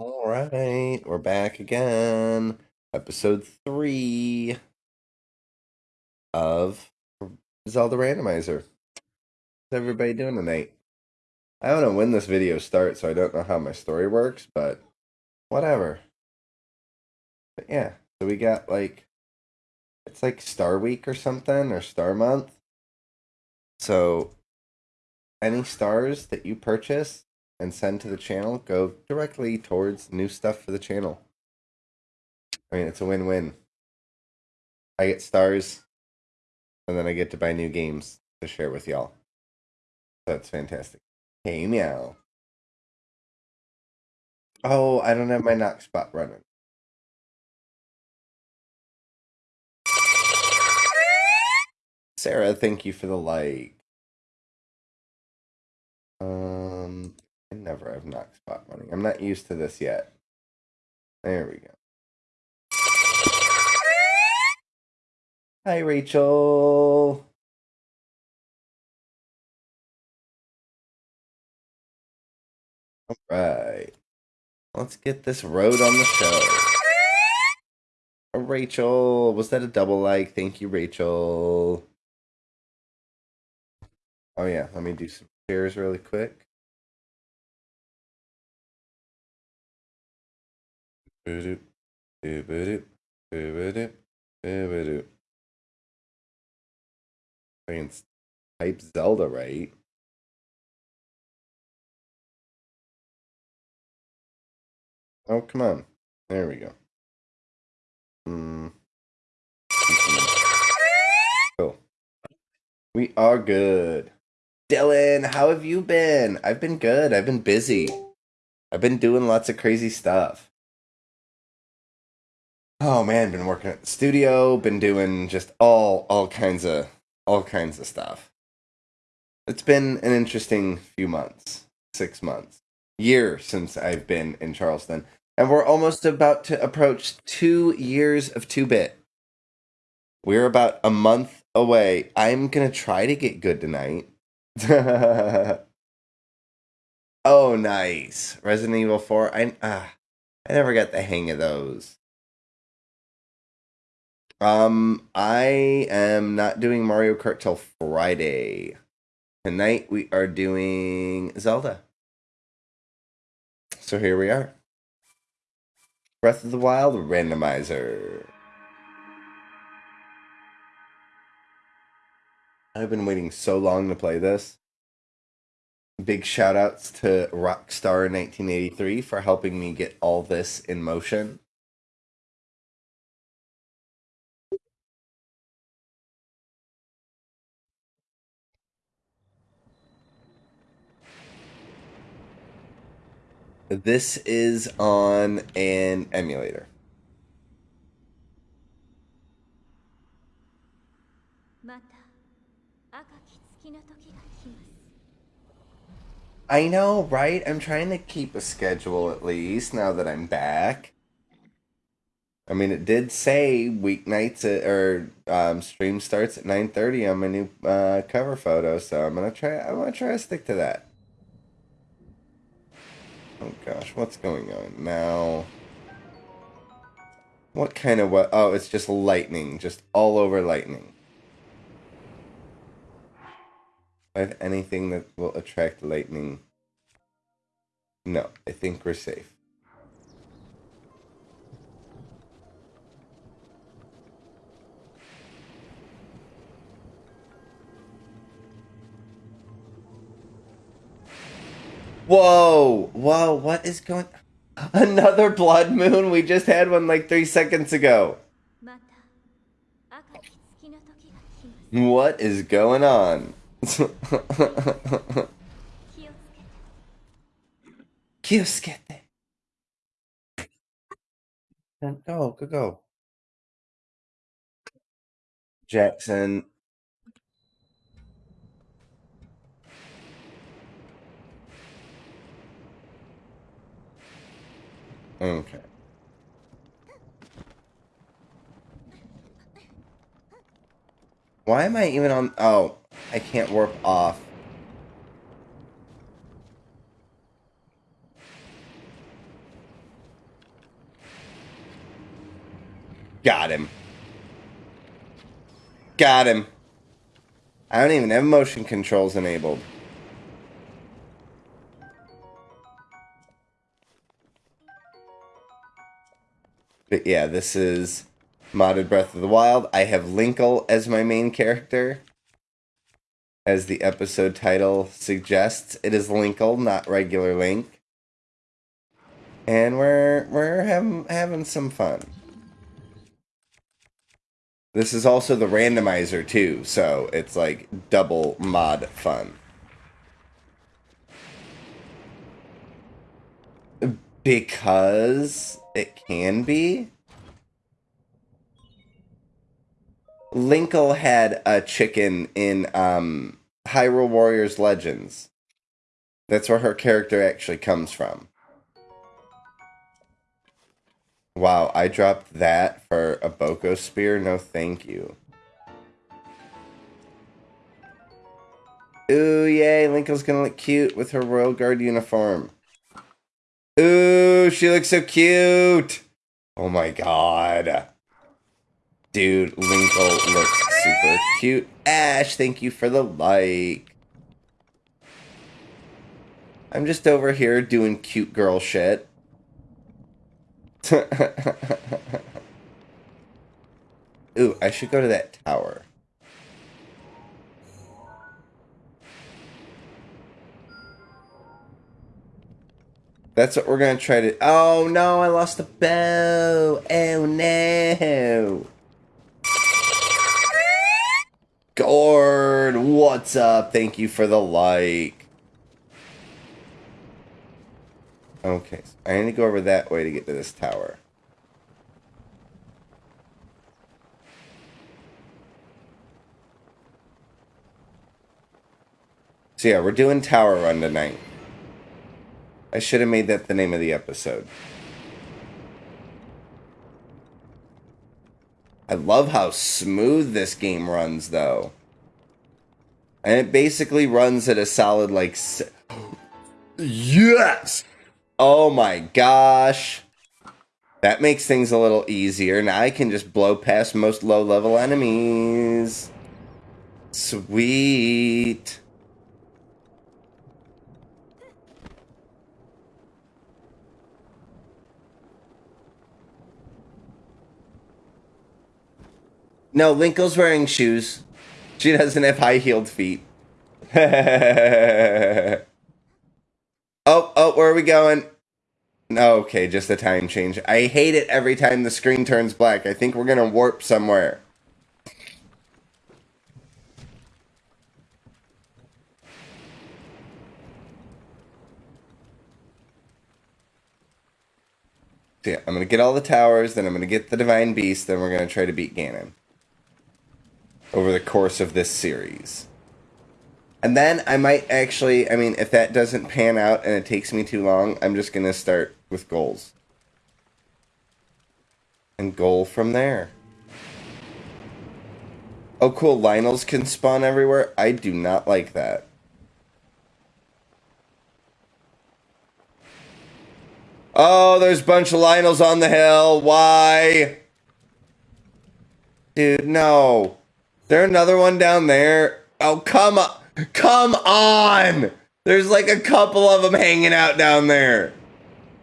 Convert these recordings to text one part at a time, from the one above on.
All right, we're back again. Episode three of Zelda Randomizer. How's everybody doing tonight? I don't know when this video starts, so I don't know how my story works, but whatever. But yeah, so we got like, it's like Star Week or something, or Star Month. So, any stars that you purchase and send to the channel go directly towards new stuff for the channel. I mean, it's a win win. I get stars, and then I get to buy new games to share with y'all. That's fantastic. Hey, meow. Oh, I don't have my knock spot running. Sarah, thank you for the like. Um, I never have knock spot running. I'm not used to this yet. There we go. Hi, Rachel. All right. Let's get this road on the show. Oh, Rachel, was that a double like? Thank you, Rachel. Oh, yeah. Let me do some shares really quick. Boo-boo-doop. I can type Zelda right. Oh, come on. There we go. Mm. We are good. Dylan, how have you been? I've been good. I've been busy. I've been doing lots of crazy stuff. Oh man, been working at the studio, been doing just all all kinds of all kinds of stuff. It's been an interesting few months, 6 months, year since I've been in Charleston, and we're almost about to approach 2 years of 2-bit. We're about a month away. I'm going to try to get good tonight. oh, nice. Resident Evil 4. I uh, I never got the hang of those. Um, I am not doing Mario Kart till Friday. Tonight we are doing Zelda. So here we are. Breath of the Wild randomizer. I've been waiting so long to play this. Big shout outs to Rockstar 1983 for helping me get all this in motion. This is on an emulator. I know, right? I'm trying to keep a schedule at least now that I'm back. I mean, it did say weeknights at, or um, stream starts at 9:30 on my new uh, cover photo, so I'm gonna try. I'm gonna try to stick to that. Oh gosh, what's going on now? What kind of what? Oh, it's just lightning, just all over lightning. I have anything that will attract lightning? No, I think we're safe. Whoa, whoa, what is going Another blood moon? We just had one like three seconds ago. What is going on? Kyoskete. Go, go, go. Jackson. Okay. Why am I even on... Oh, I can't warp off. Got him. Got him. I don't even have motion controls enabled. But yeah, this is modded Breath of the Wild. I have Linkle as my main character. As the episode title suggests, it is Linkle, not regular Link. And we're we're having having some fun. This is also the randomizer too, so it's like double mod fun. Because it can be. Linkle had a chicken in um, Hyrule Warriors Legends. That's where her character actually comes from. Wow, I dropped that for a Boko Spear? No thank you. Ooh, yay, Linkle's gonna look cute with her Royal Guard uniform. Ooh, she looks so cute! Oh my god. Dude, Linkle looks super cute. Ash, thank you for the like. I'm just over here doing cute girl shit. Ooh, I should go to that tower. That's what we're gonna try to. Oh no, I lost the bow. Oh no. Gord, what's up? Thank you for the like. Okay, so I need to go over that way to get to this tower. So yeah, we're doing Tower Run tonight. I should have made that the name of the episode. I love how smooth this game runs, though. And it basically runs at a solid, like... Yes! Oh my gosh. That makes things a little easier. Now I can just blow past most low-level enemies. Sweet. No, Linkle's wearing shoes. She doesn't have high-heeled feet. oh, oh, where are we going? Okay, just a time change. I hate it every time the screen turns black. I think we're gonna warp somewhere. So yeah, I'm gonna get all the towers, then I'm gonna get the Divine Beast, then we're gonna try to beat Ganon over the course of this series. And then I might actually, I mean, if that doesn't pan out and it takes me too long, I'm just going to start with goals. And goal from there. Oh, cool. Lynels can spawn everywhere. I do not like that. Oh, there's a bunch of Lynels on the hill. Why? Dude, no. There another one down there? Oh, come on. Come on. There's like a couple of them hanging out down there.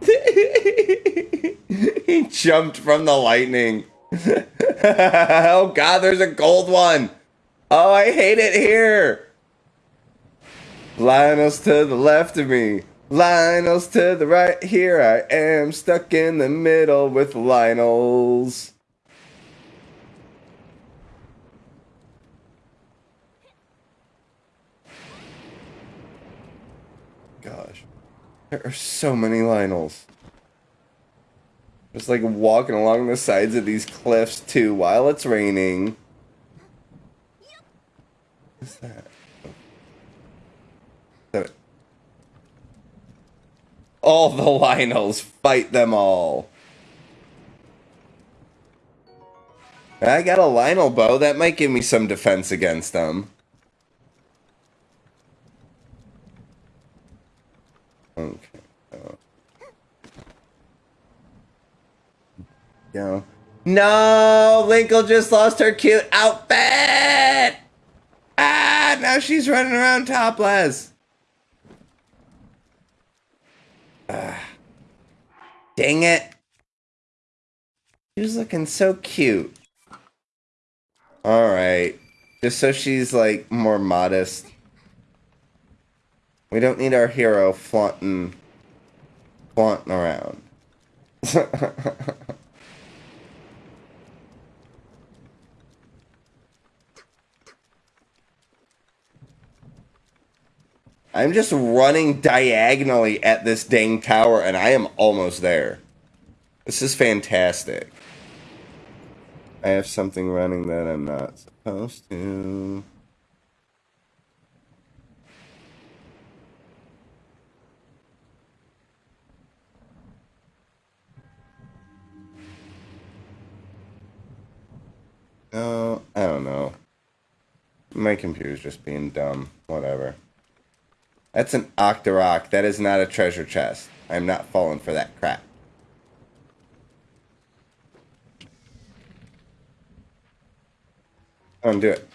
he jumped from the lightning. oh god, there's a gold one. Oh, I hate it here. Lynel's to the left of me. Lynel's to the right. Here I am, stuck in the middle with Lynels. gosh. There are so many Lynels. Just like walking along the sides of these cliffs too while it's raining. What's that? all the Lynels, fight them all. I got a Lynel bow. That might give me some defense against them. Uh. No, Linkle just lost her cute outfit. Ah, now she's running around topless. Ah, dang it. She was looking so cute. All right. Just so she's like more modest. We don't need our hero flaunting, flaunting around. I'm just running diagonally at this dang tower and I am almost there. This is fantastic. I have something running that I'm not supposed to. Oh, I don't know. My computer's just being dumb. Whatever. That's an Octorok. That is not a treasure chest. I'm not falling for that crap. Oh, Undo it.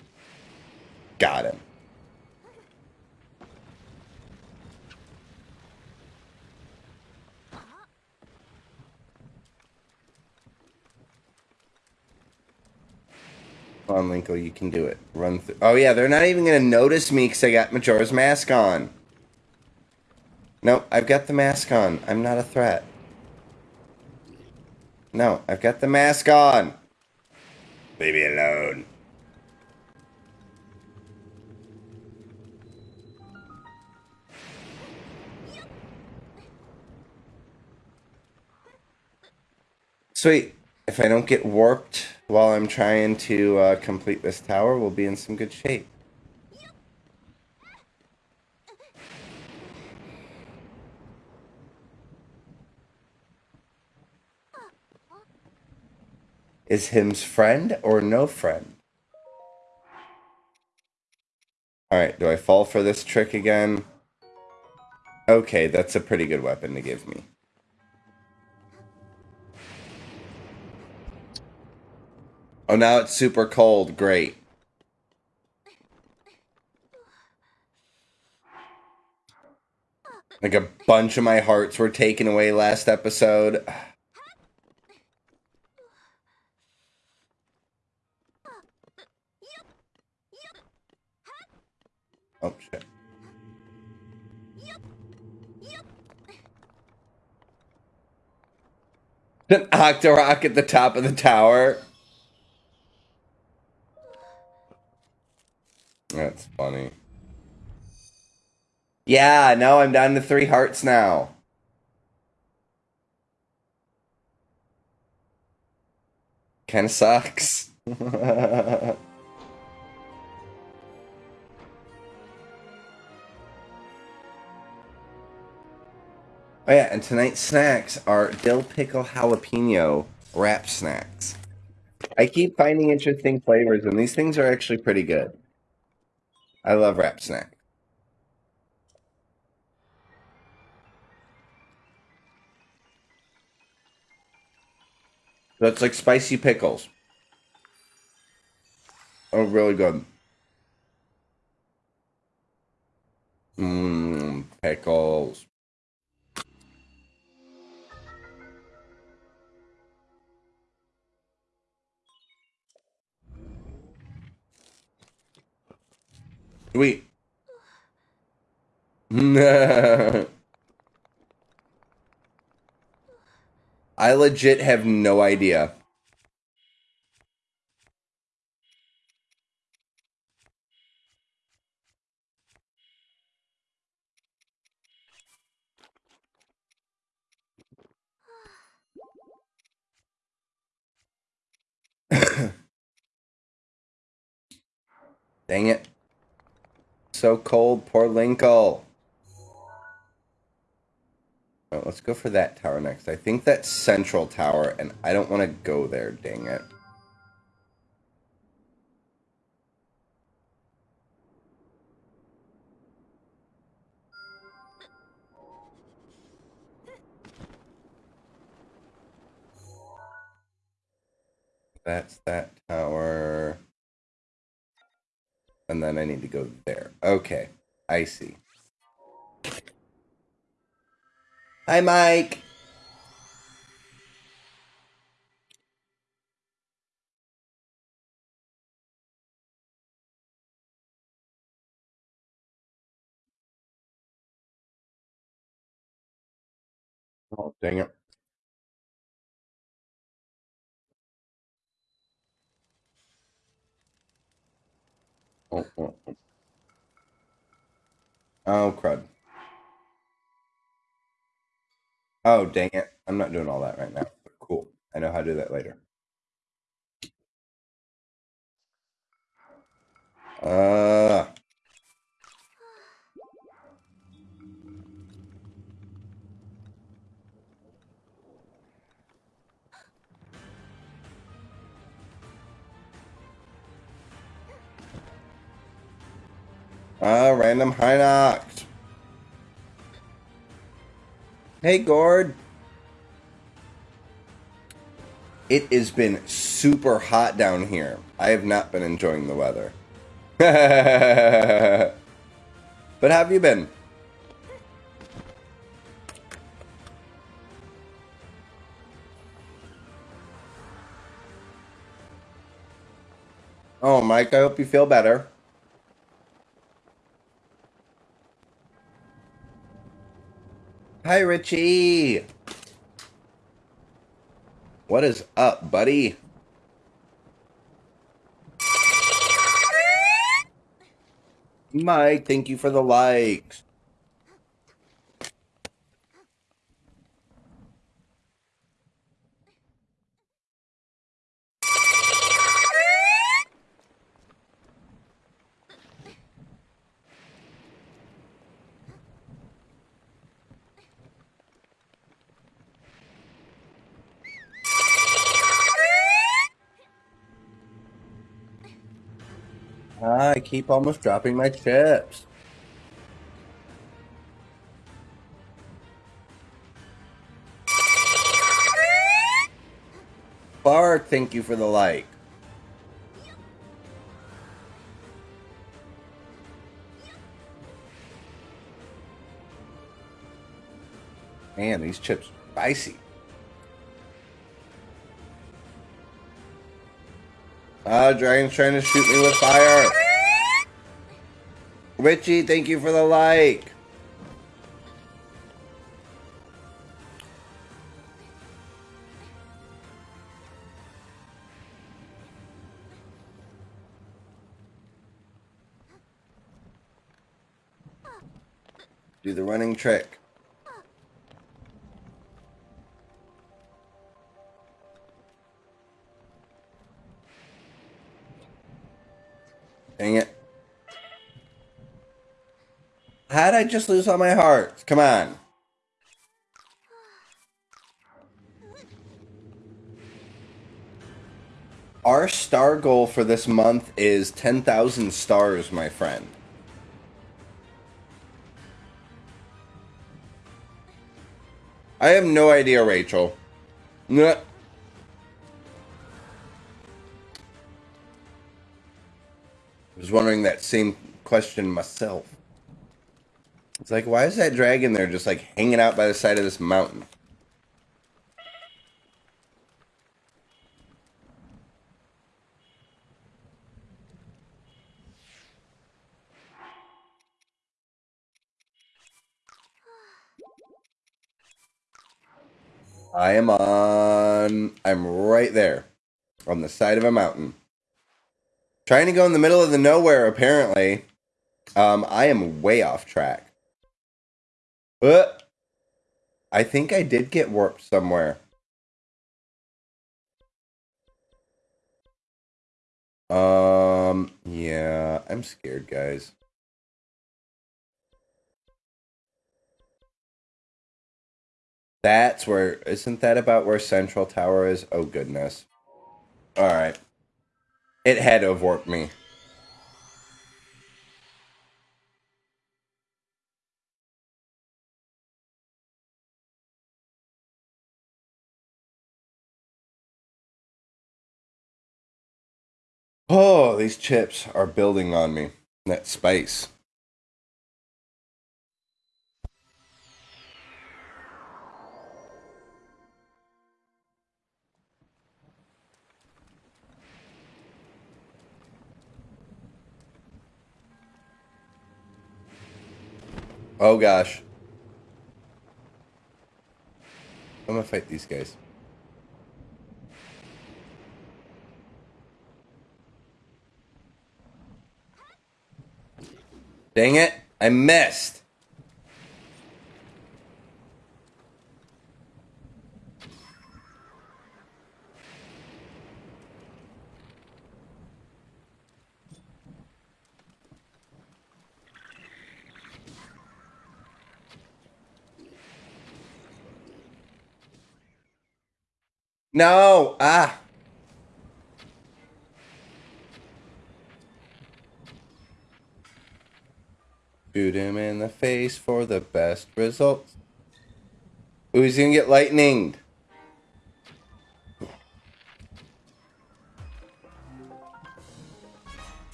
Got him. Come on, Linkle, you can do it. Run through. Oh, yeah, they're not even going to notice me because I got Majora's Mask on. No, I've got the mask on. I'm not a threat. No, I've got the mask on. Leave me alone. Sweet. If I don't get warped while I'm trying to uh, complete this tower, we'll be in some good shape. Is him's friend or no friend? Alright, do I fall for this trick again? Okay, that's a pretty good weapon to give me. Oh, now it's super cold. Great. Like a bunch of my hearts were taken away last episode. Oh, shit. An Octorok at the top of the tower. That's funny. Yeah, no, I'm down to three hearts now. Kind of sucks. oh yeah, and tonight's snacks are dill pickle jalapeno Rap Snacks. I keep finding interesting flavors, and these things are actually pretty good. I love Rap Snack. That's like spicy pickles. Oh, really good. Mmm, pickles. Sweet. I legit have no idea. Dang it so cold. Poor Linkle. Right, oh, let's go for that tower next. I think that's Central Tower, and I don't want to go there, dang it. That's that tower. And then I need to go there. Okay. I see. Hi, Mike. Oh, dang it. Oh, oh, oh. oh, crud. Oh, dang it. I'm not doing all that right now. Cool. I know how to do that later. Uh, uh, random Hinox. Hey, Gord. It has been super hot down here. I have not been enjoying the weather. but have you been? Oh, Mike, I hope you feel better. Hi, Richie. What is up, buddy? Mike, thank you for the likes. I keep almost dropping my chips. Bark, thank you for the like. Man, these chips spicy. Ah, Dragon's trying to shoot me with fire. Richie, thank you for the like. Do the running trick. I just lose all my hearts? Come on. Our star goal for this month is 10,000 stars, my friend. I have no idea, Rachel. I was wondering that same question myself. It's like, why is that dragon there just like hanging out by the side of this mountain? I am on. I'm right there on the side of a mountain. Trying to go in the middle of the nowhere, apparently. Um, I am way off track. But I think I did get warped somewhere. Um, yeah, I'm scared, guys. That's where, isn't that about where Central Tower is? Oh, goodness. Alright. It had to have warped me. Oh, these chips are building on me. That spice. Oh gosh. I'm gonna fight these guys. Dang it, I missed. No, ah. Shoot him in the face for the best results. Ooh, he's gonna get lightninged.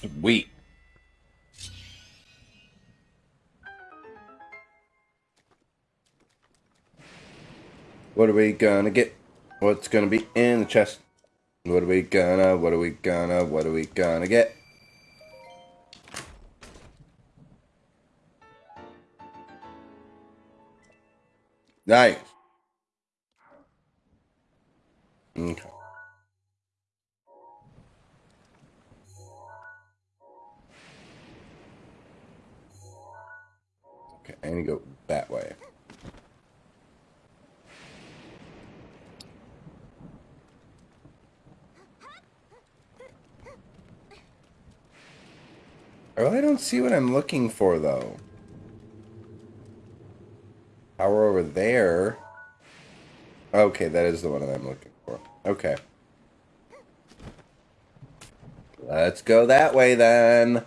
Sweet. What are we gonna get? What's gonna be in the chest? What are we gonna, what are we gonna, what are we gonna get? Nice. Okay. Okay, I need to go that way. I really don't see what I'm looking for, though. Power over there. Okay, that is the one that I'm looking for. Okay. Let's go that way, then.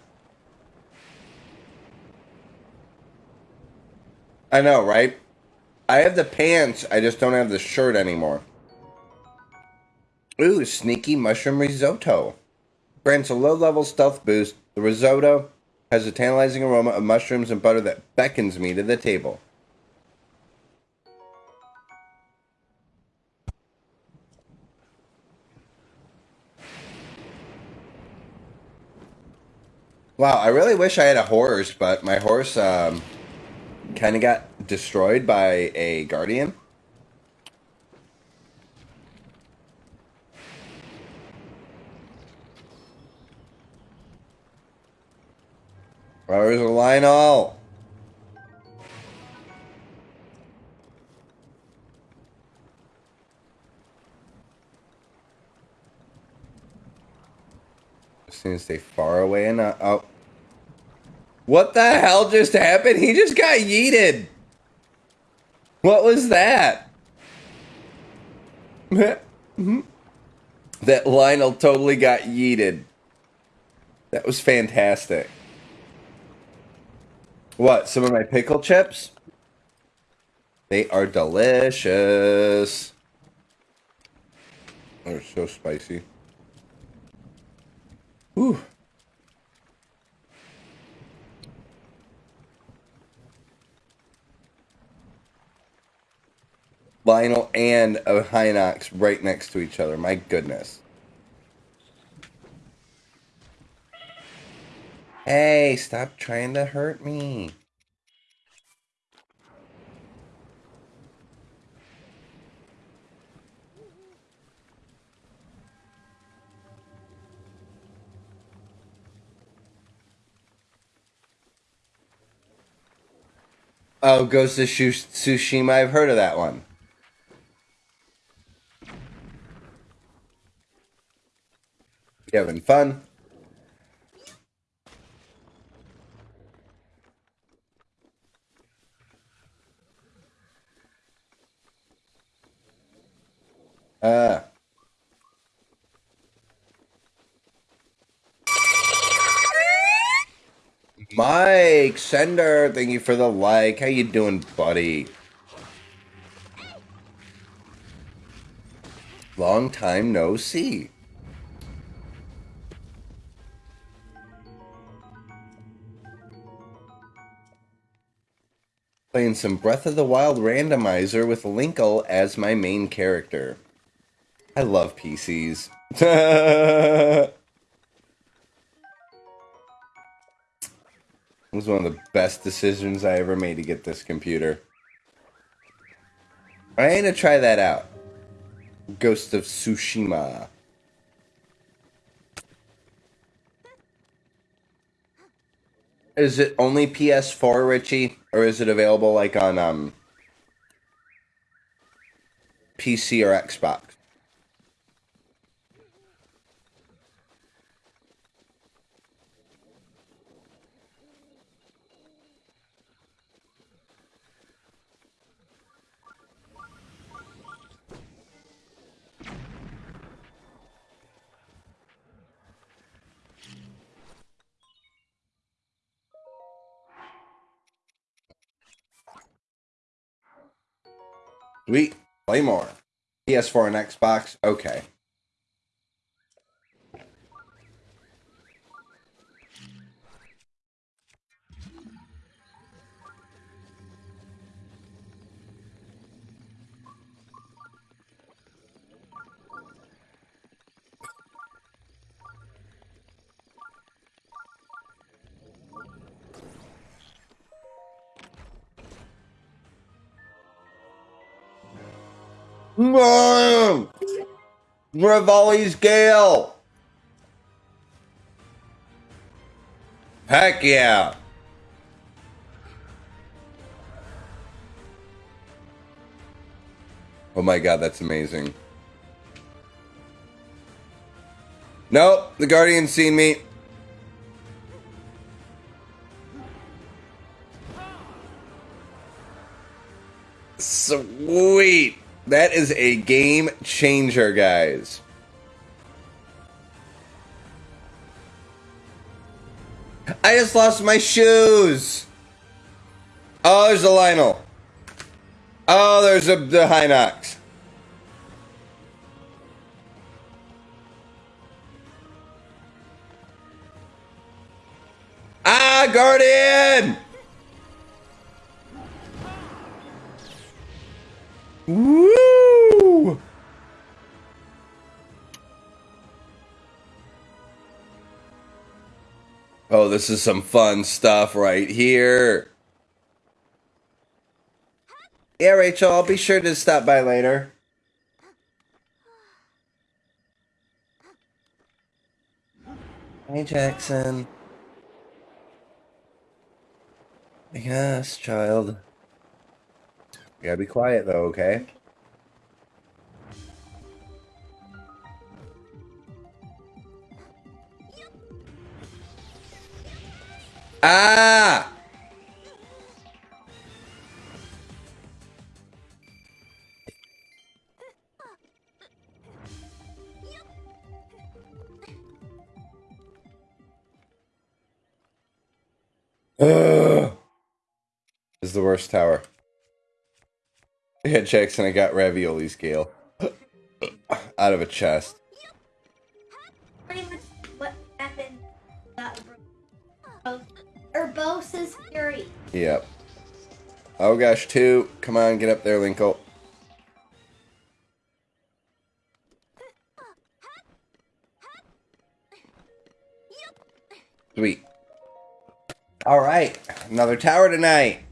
I know, right? I have the pants, I just don't have the shirt anymore. Ooh, sneaky mushroom risotto. Grants a low-level stealth boost. The risotto has a tantalizing aroma of mushrooms and butter that beckons me to the table. Wow, I really wish I had a horse, but my horse um, kind of got destroyed by a guardian. Where's a Lynel? Just need to stay far away not. Oh. What the hell just happened? He just got yeeted. What was that? that Lynel totally got yeeted. That was fantastic. What? Some of my pickle chips? They are delicious. They're so spicy. Whew. Lynel and a Hinox right next to each other. My goodness. Hey, stop trying to hurt me. Oh, Ghost of Tsushima. I've heard of that one. You having fun? Uh. Mike Sender, thank you for the like. How you doing, buddy? Long time no see. Playing some Breath of the Wild randomizer with Linkle as my main character. I love PCs. it was one of the best decisions I ever made to get this computer. I ain't gonna try that out. Ghost of Tsushima. Is it only PS4, Richie, or is it available like on um PC or Xbox? Sweet. Play more. PS4 and Xbox. Okay. Revali's Gale! Heck yeah! Oh my god, that's amazing. Nope, the Guardian's seen me. Sweet. That is a game changer, guys. I just lost my shoes. Oh, there's a Lynel. Oh, there's a the Hinox. Ah, Guardian! Woo! Oh, this is some fun stuff right here. Yeah, Rachel, I'll be sure to stop by later. Hey, Jackson. Yes, child. You gotta be quiet though, okay? Ah! Ugh. This is the worst tower. Yeah, Jackson, I got Revali's Gale out of a chest. Pretty much what happened. Urbosa's Fury. Yep. Oh gosh, two. Come on, get up there, Linkle. Sweet. All right, another tower tonight.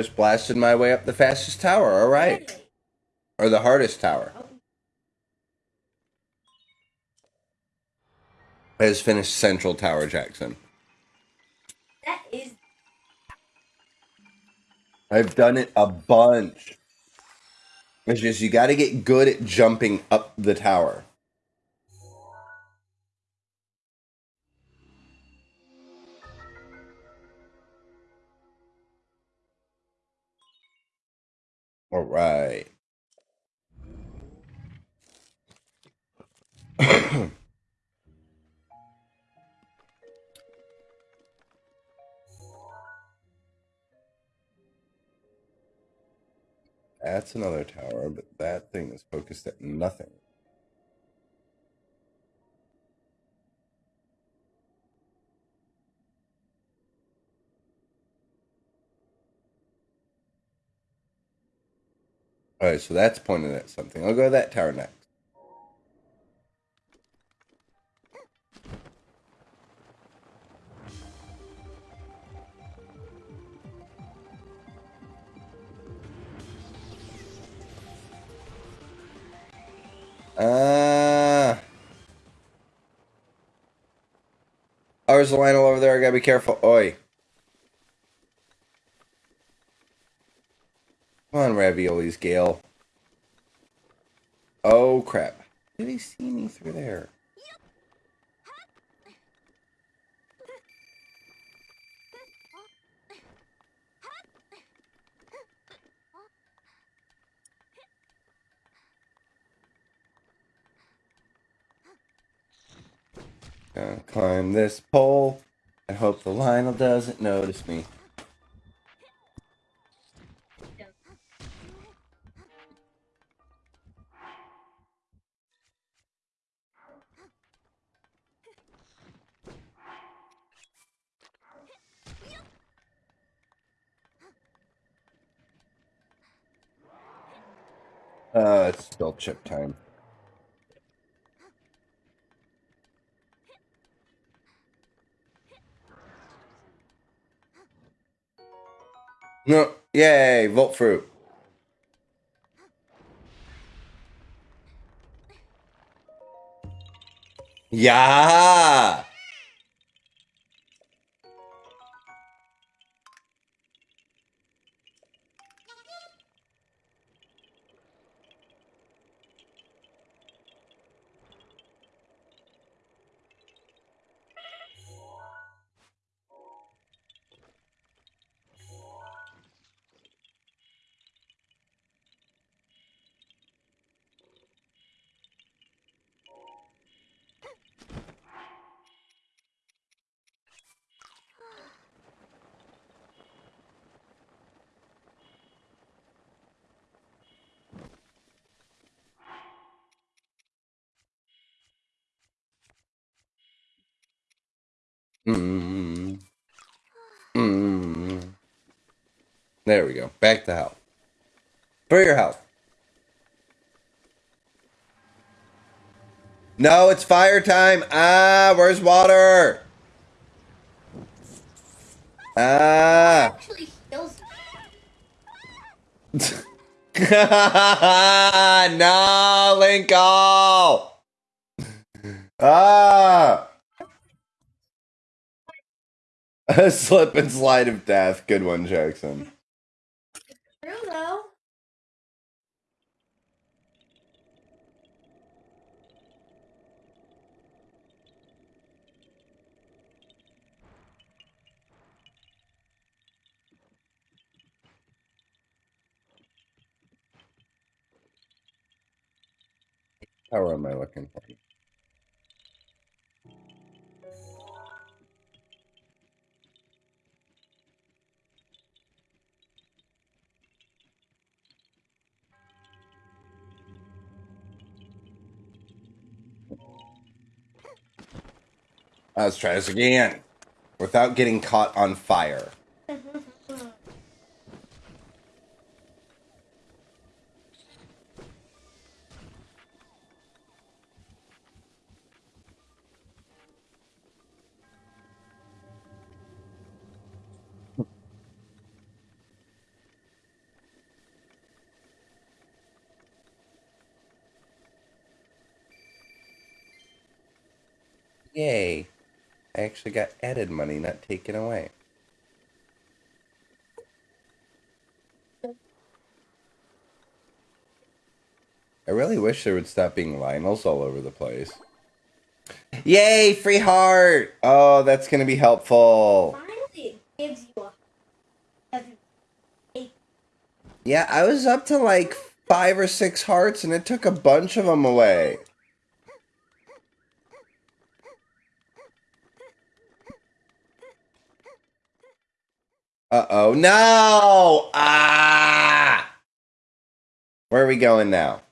Just blasted my way up the fastest tower. All right. Or the hardest tower. Oh. I just finished Central Tower, Jackson. That is. I've done it a bunch. It's just you got to get good at jumping up the tower. All right. That's another tower, but that thing is focused at nothing. Alright, so that's pointed at something. I'll go to that tower next. Uh, oh, there's a Lynel over there. I gotta be careful. Oi. Come on, Revali's, Gale. Oh, crap. Did he see me through there? Gonna climb this pole and hope the Lynel doesn't notice me. It's chip time. No, yay, Volt Fruit. Yeah. Mm. Mm. There we go. Back to health. For your health. No, it's fire time. Ah, where's water? Ah. no, Linkle. Ah. A slip and slide of death. Good one, Jackson. True though. How am I looking for? Let's try this again. Without getting caught on fire. Yay. I actually got added money, not taken away. I really wish there would stop being Lynels all over the place. Yay, free heart! Oh, that's gonna be helpful. Finally, it gives you a. doesn't- Yeah, I was up to like five or six hearts and it took a bunch of them away. Uh oh, no! Ah! Where are we going now?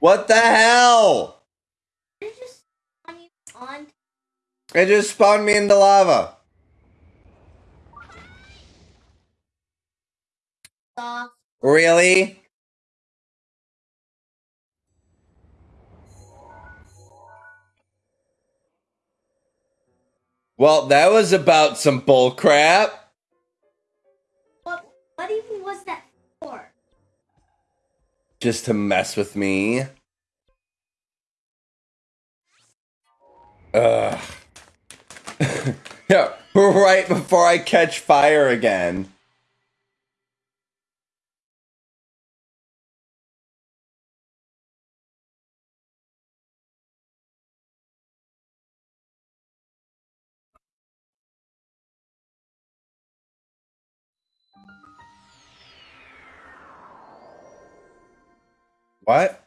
What the hell? It just on you on It just spawned me into lava. Really? Well, that was about some bull crap. What what even was that for? Just to mess with me. Ugh. yeah, right before I catch fire again. What?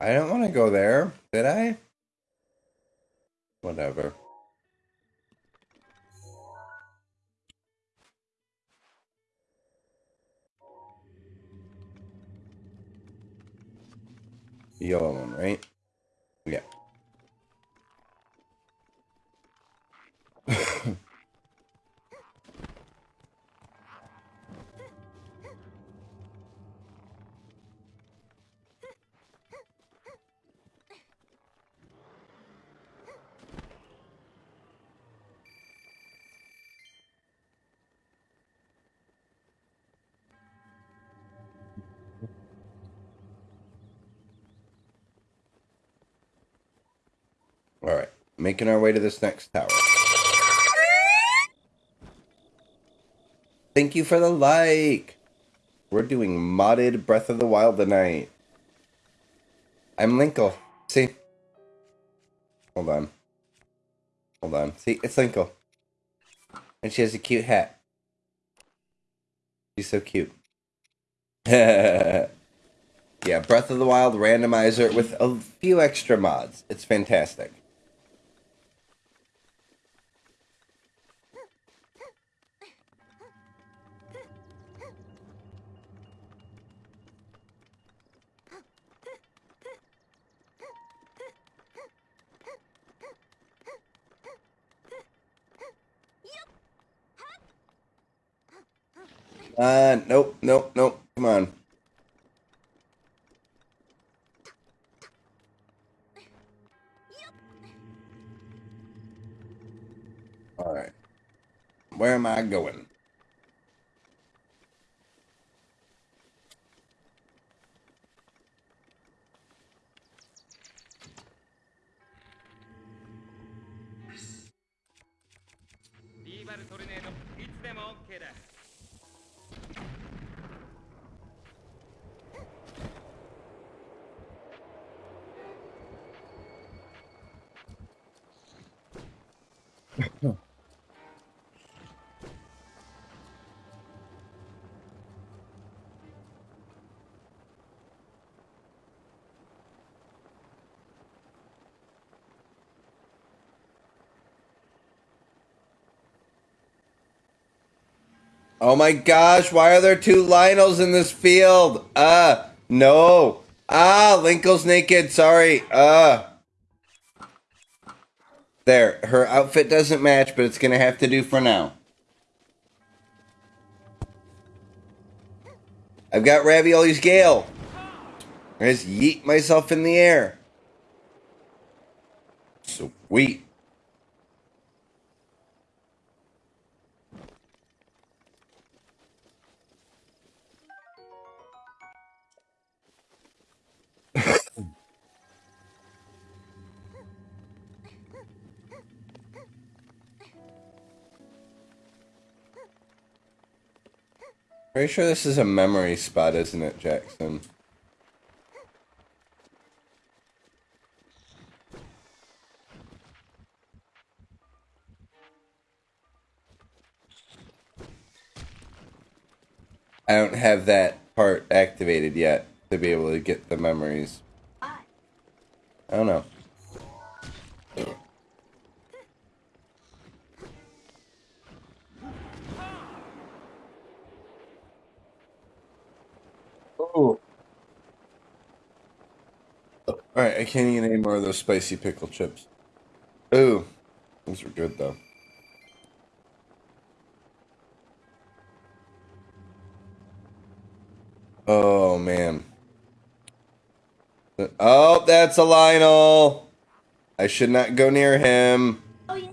I don't want to go there, did I? Whatever. Yellow one, right? Yeah. Making our way to this next tower. Thank you for the like. We're doing modded Breath of the Wild tonight. I'm Linkle. See? Hold on. Hold on. See, it's Linkle. And she has a cute hat. She's so cute. yeah, Breath of the Wild randomizer with a few extra mods. It's fantastic. Uh, nope, nope, nope. Come on. All right. Where am I going? Oh my gosh, why are there two Lynels in this field? Uh, no. Ah, Linkle's naked, sorry. Uh. There, her outfit doesn't match, but it's gonna have to do for now. I've got Revali's Gale. I just yeet myself in the air. Sweet. Pretty sure this is a memory spot, isn't it, Jackson? I don't have that part activated yet to be able to get the memories. I don't know. All right, I can't eat any more of those spicy pickle chips. Ooh, those are good though. Oh man. Oh, that's a Lynel. I should not go near him. Oh yeah.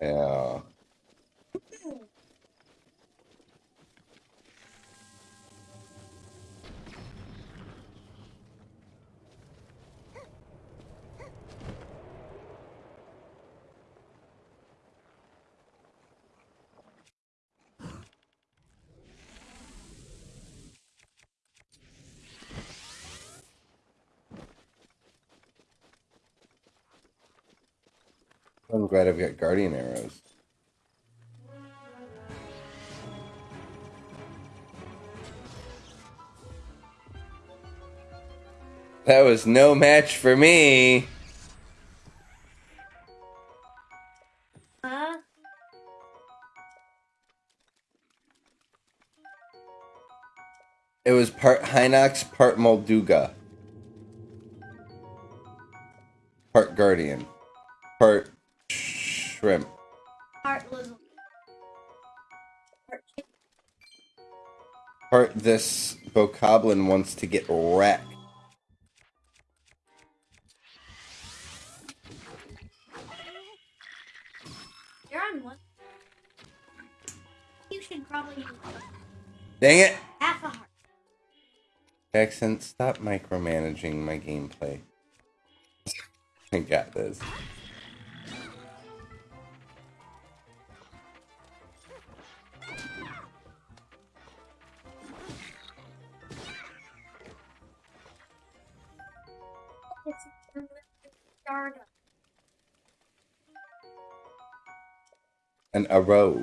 Yeah. I'm glad I've got guardian arrows. That was no match for me. Huh? It was part Hinox, part Molduga. Part Guardian. This Bokoblin wants to get wrecked. You're on one. You should probably Dang it! half a heart. Jackson, stop micromanaging my gameplay. I got this. An row.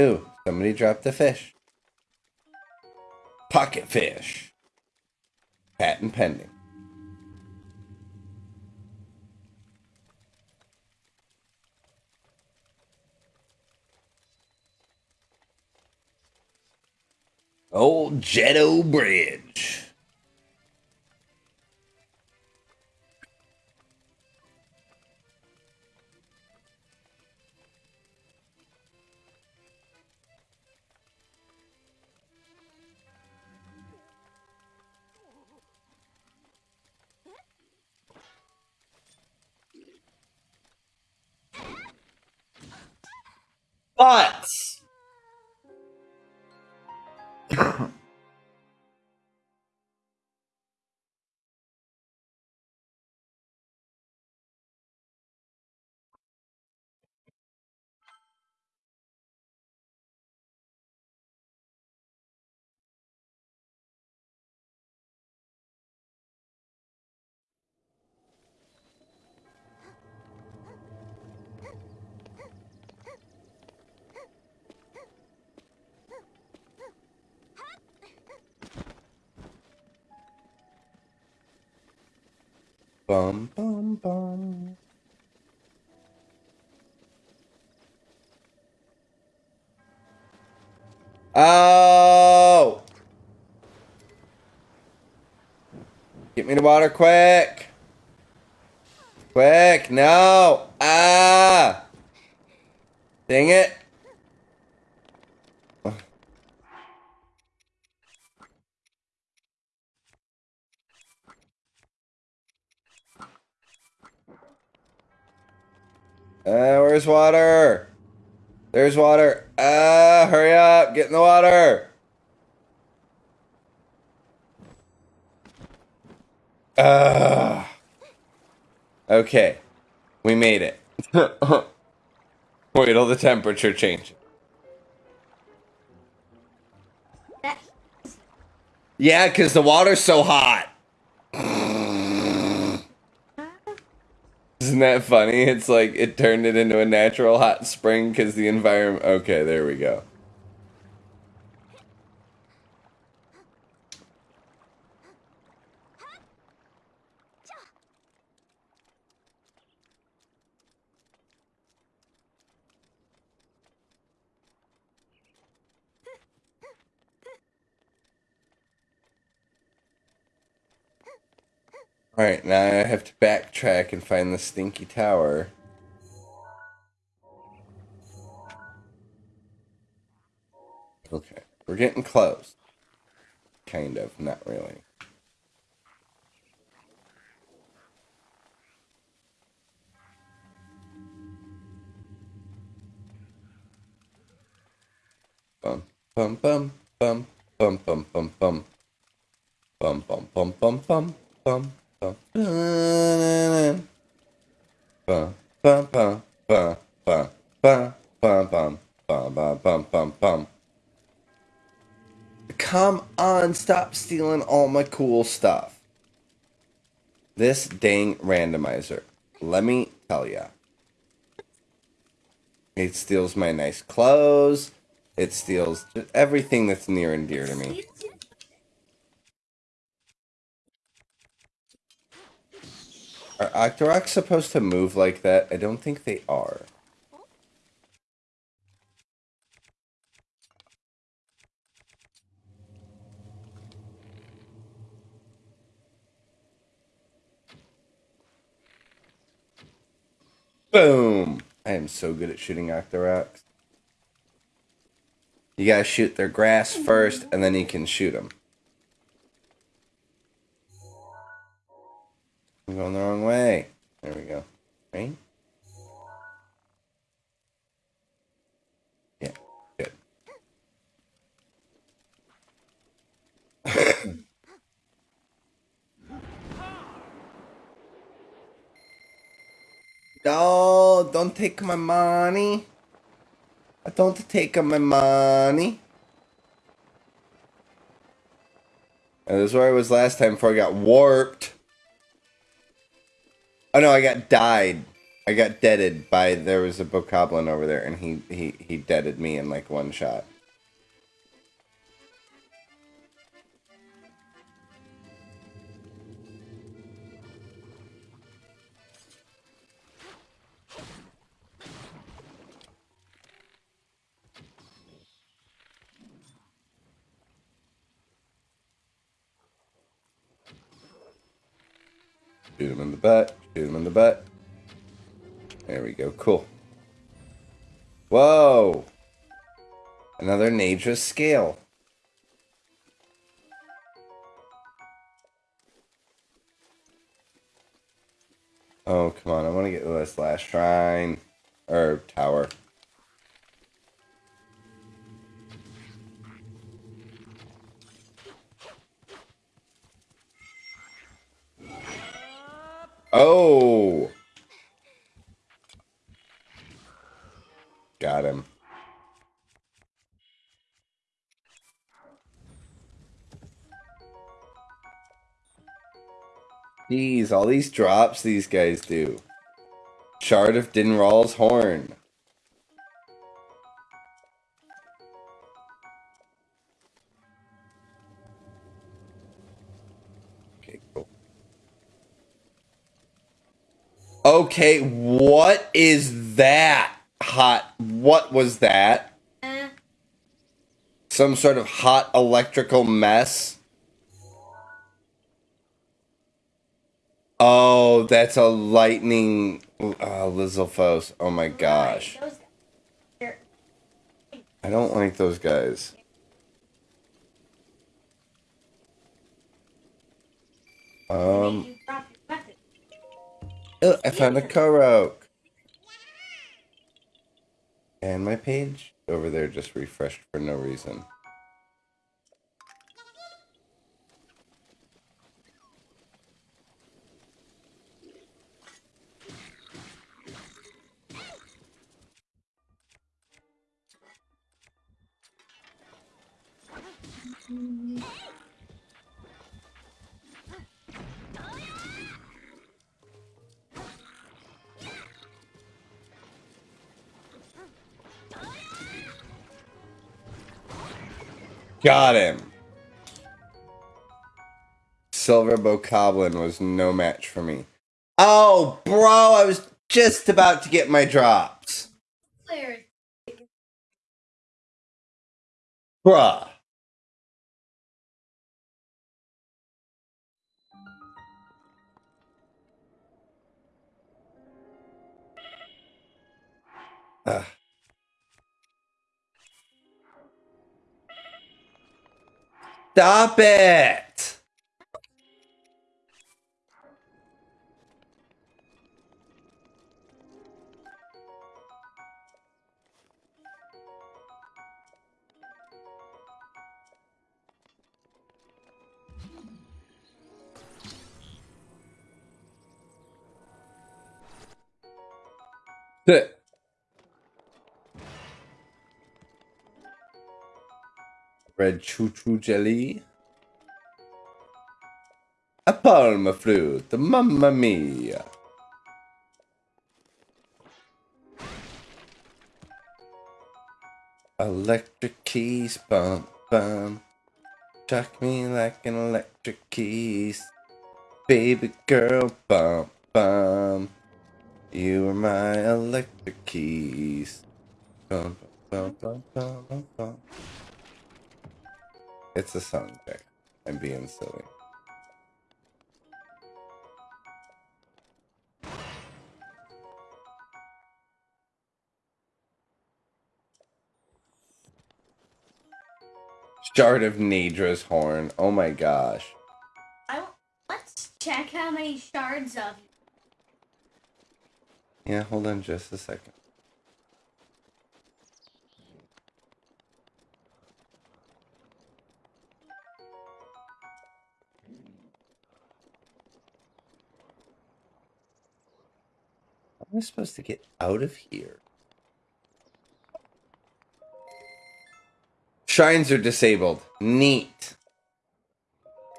Ooh, somebody dropped a fish. Pocket fish. Patent pending. Old Jetto Bridge. Butts. Bum bum bum. Oh! Get me the water quick! Quick! No! Ah! Dang it! Uh, where's water? There's water. Ah, hurry up. Get in the water. Ah. Okay. We made it. Wait till the temperature changes. Yeah, because the water's so hot. Isn't that funny? It's like it turned it into a natural hot spring because the environment. Okay, there we go. Alright, now I have to backtrack and find the stinky tower. Okay, we're getting close. Kind of, not really. Bum, bum, bum, bum, bum, bum, bum, bum. Bum, bum, bum, bum, bum, bum, Come on, stop stealing all my cool stuff. This dang randomizer. Let me tell ya. It steals my nice clothes. It steals everything that's near and dear to me. Are Octoroks supposed to move like that? I don't think they are. Boom! I am so good at shooting Octoroks. You gotta shoot their grass first, and then you can shoot them. I'm going the wrong way. There we go. Right? Yeah, good. no, don't take my money. I don't take my money. And this is where I was last time before I got warped. Oh no, I got died. I got deaded by there was a bokoblin over there, and he he he deaded me in like one shot. Butt. Shoot him in the butt. There we go. Cool. Whoa! Another Naydra scale. Oh, come on. I want to get to this last shrine. Or tower. Oh! Got him. Jeez, all these drops these guys do. Shard of Dinraal's horn. Okay, what is that? Hot. What was that? Uh, Some sort of hot electrical mess? Oh, that's a lightning. Uh, Lizalfos. Oh my gosh. those guys. They're- I don't like those guys. Um, oh, I found a Korok. And my page over there just refreshed for no reason. Got him. Silver Bokoblin was no match for me. Oh, bro, I was just about to get my drops. Bruh. Stop it! Red Chuchu jelly. A palm fruit, mamma mia. Electric keys, bum bum. Shock me like an electric keys. Baby girl, bum bum. You are my electric keys. Bum, bum, bum, bum, bum, bum. It's a song, Jack. I'm being silly. Shard of Naydra's horn. Oh my gosh. I let's check how many shards of Yeah, hold on just a second. Am I supposed to get out of here? Shrines are disabled. Neat.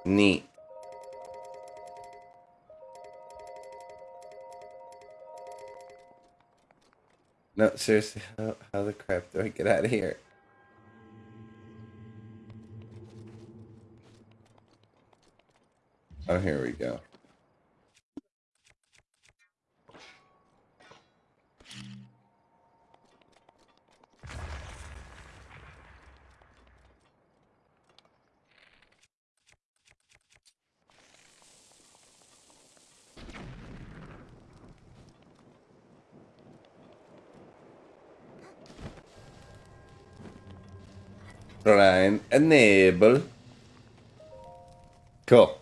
Neat. No, seriously, how, how the crap do I get out of here? Oh, here we go. Enable. Cool.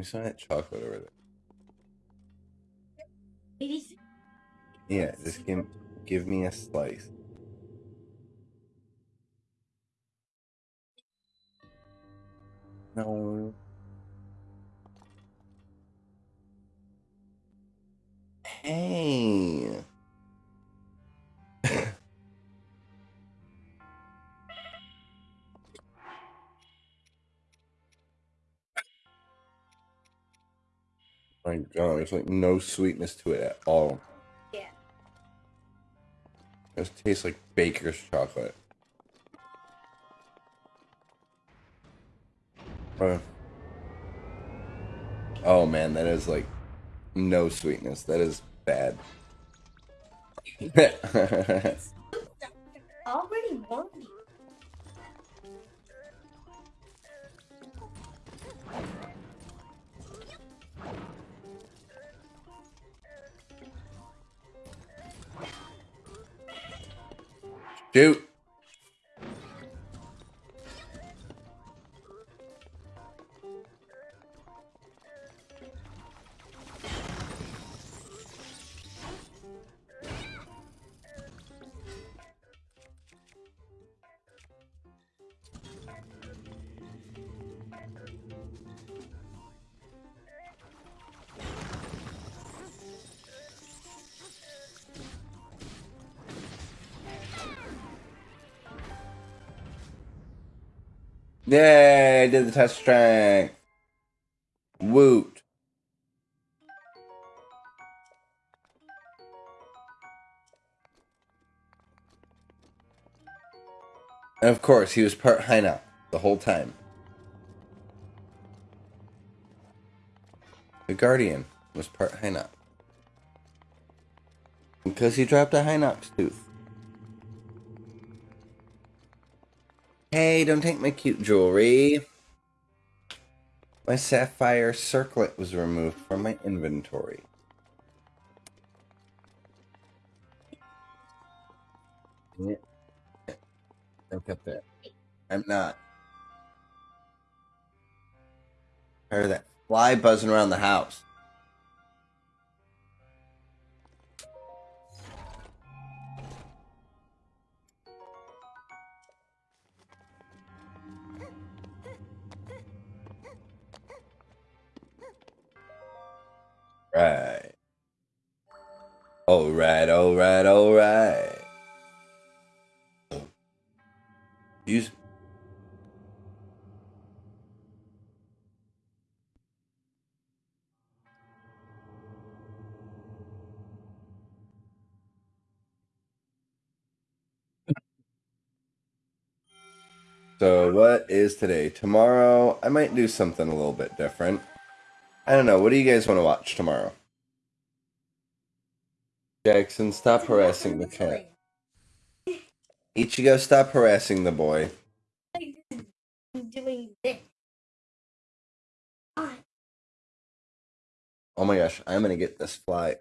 Can we sign that chocolate over there? Yeah, just give give me a slice. No. Hey. My God, there's like no sweetness to it at all. Yeah. It just tastes like baker's chocolate. Uh, oh man, that is like no sweetness. That is bad. Already Shoot. Yay, I did the test strike. Woot. And of course, he was part Hinox the whole time. The Guardian was part Hinox Because he dropped a Hinox tooth. Hey, don't take my cute jewelry. My sapphire circlet was removed from my inventory. Look at that. I'm not. Heard that fly buzzing around the house. Right. All right, all right, all right. Use. So what is today? Tomorrow, I might do something a little bit different. I don't know. What do you guys want to watch tomorrow? Jackson, stop harassing the cat. Ichigo, stop harassing the boy. I'm doing this. Oh my gosh, I'm gonna get this fly.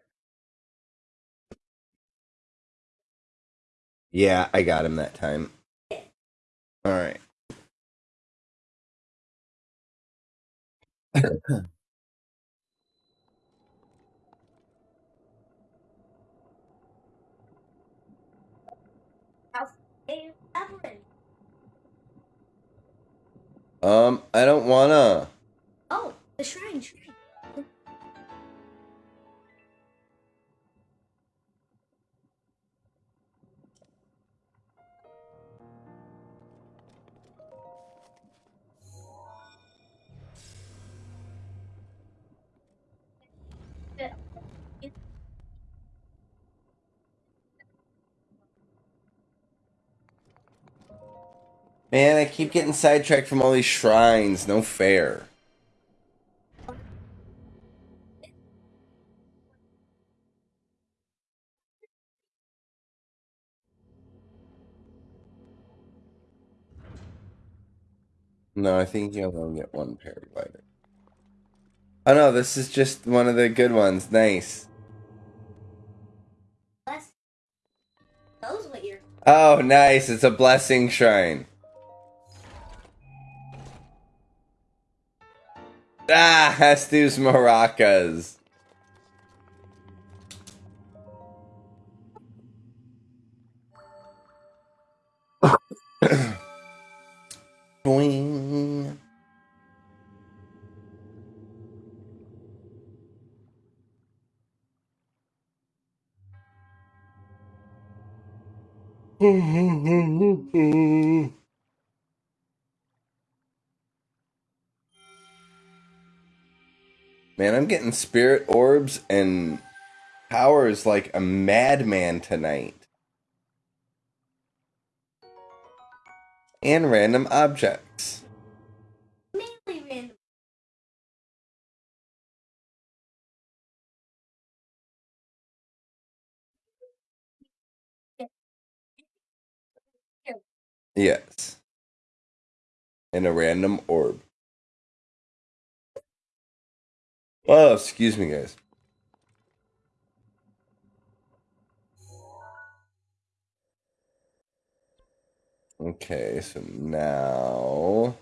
Yeah, I got him that time. Alright. how's it happening? Um, I don't wanna. Oh, the shrine, Man, I keep getting sidetracked from all these shrines. No fair. No, I think you'll only get one paraglider. Oh no, this is just one of the good ones. Nice. Bless. Knows what you're. Oh, nice. It's a blessing shrine. Ah, Hestu's maracas. Boing. Man, I'm getting spirit orbs and powers like a madman tonight. And random objects. Mainly random. Yes. And a random orb. Oh, excuse me, guys. Okay, so now.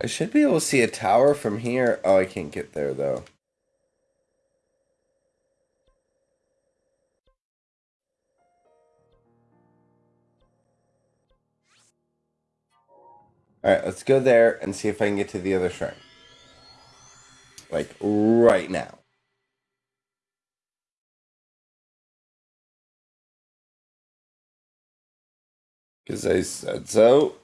I should be able to see a tower from here. Oh, I can't get there though. Alright, let's go there and see if I can get to the other shrine. Like right now. Because I said so.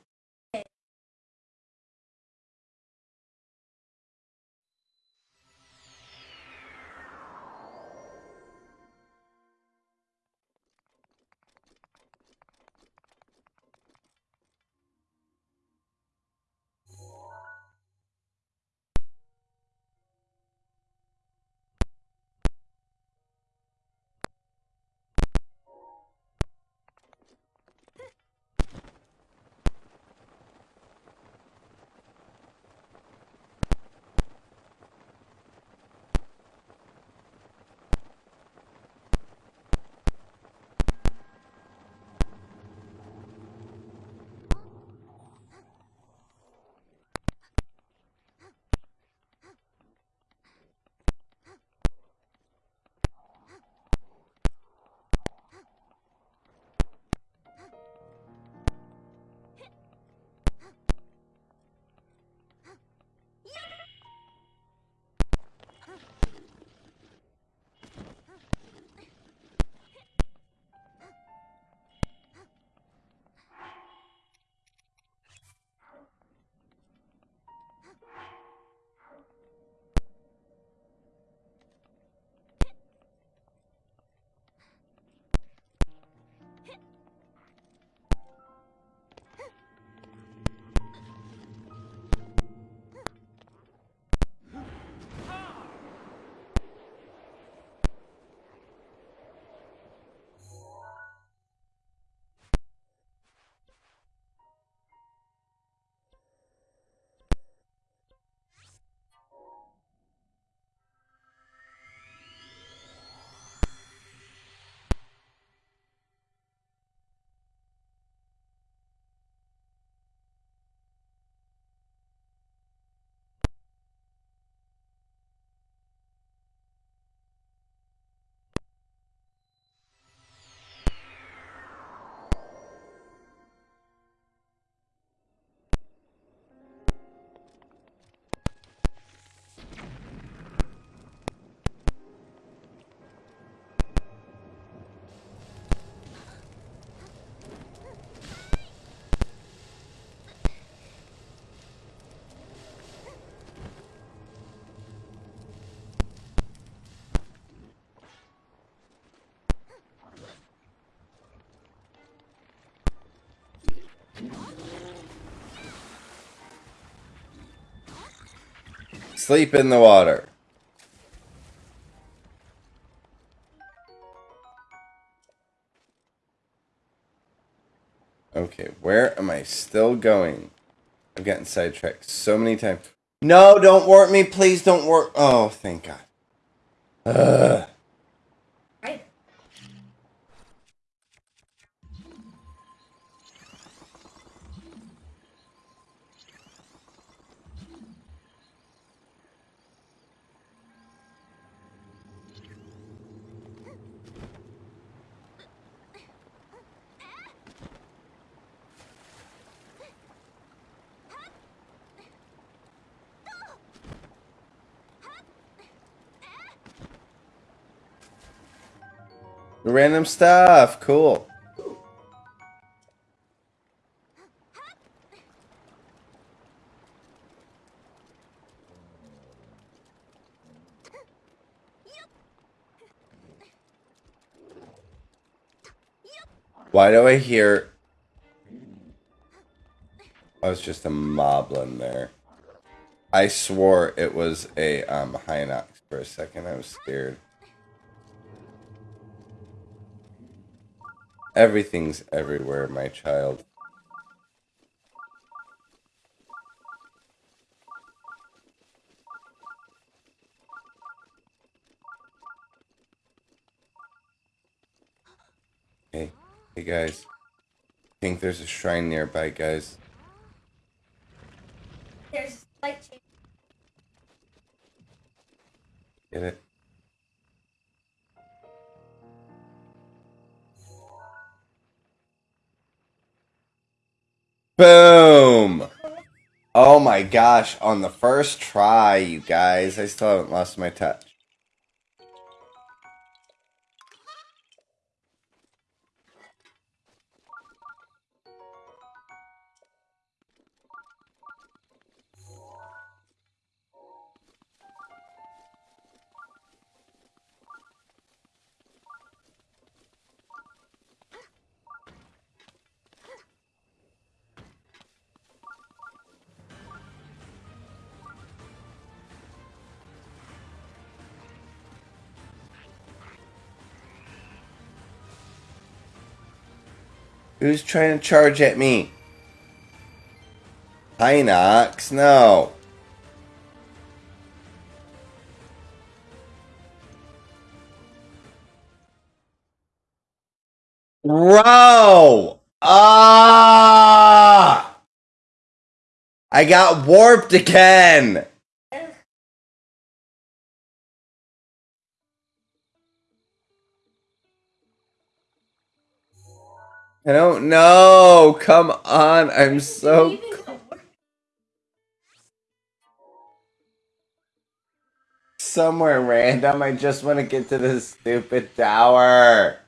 Sleep in the water. Okay, where am I still going? I've gotten sidetracked so many times. No, don't warp me. Please don't warp. Oh, thank God. Ugh. Random stuff. Cool. Why do I hear... I was just a moblin there. I swore it was a um, Hinox for a second. I was scared. Everything's everywhere, my child. Hey, hey guys. I think there's a shrine nearby, guys. There's light change. Get it? Boom! Oh my gosh, on the first try, you guys. I still haven't lost my touch. Who's trying to charge at me? Hinox, no. Bro! Ah! I got warped again! I don't know. Come on. I'm so. Somewhere random. I just want to get to this stupid tower.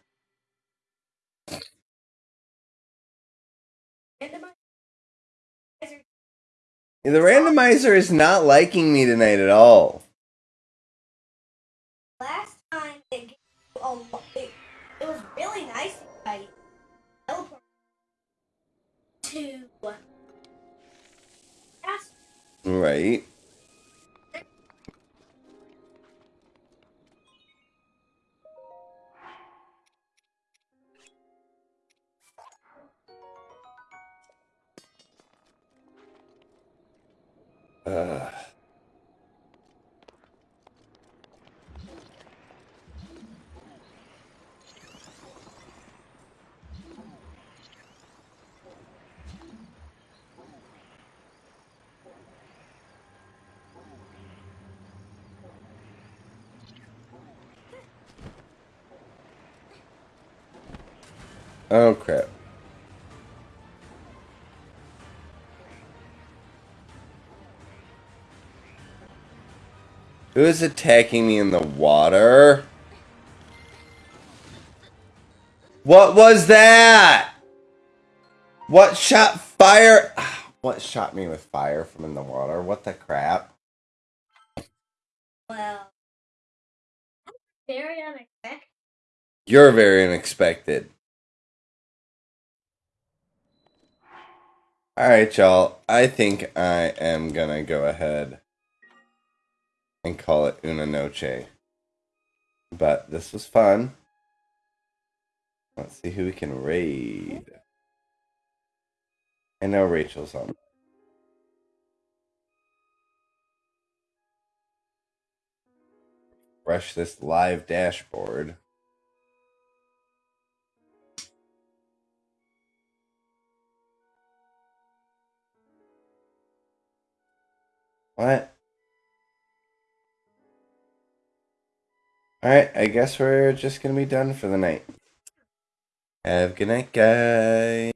The randomizer is not liking me tonight at all. Last Right. Oh crap. Who is attacking me in the water? What was that? What shot fire? What shot me with fire from in the water? What the crap? well, very unexpected. You're very unexpected. Alright, y'all. I think I am gonna go ahead and call it Una Noche. But this was fun. Let's see who we can raid. I know Rachel's on. Refresh this live dashboard. What? Alright, I guess we're just gonna be done for the night. Have a good night, guys.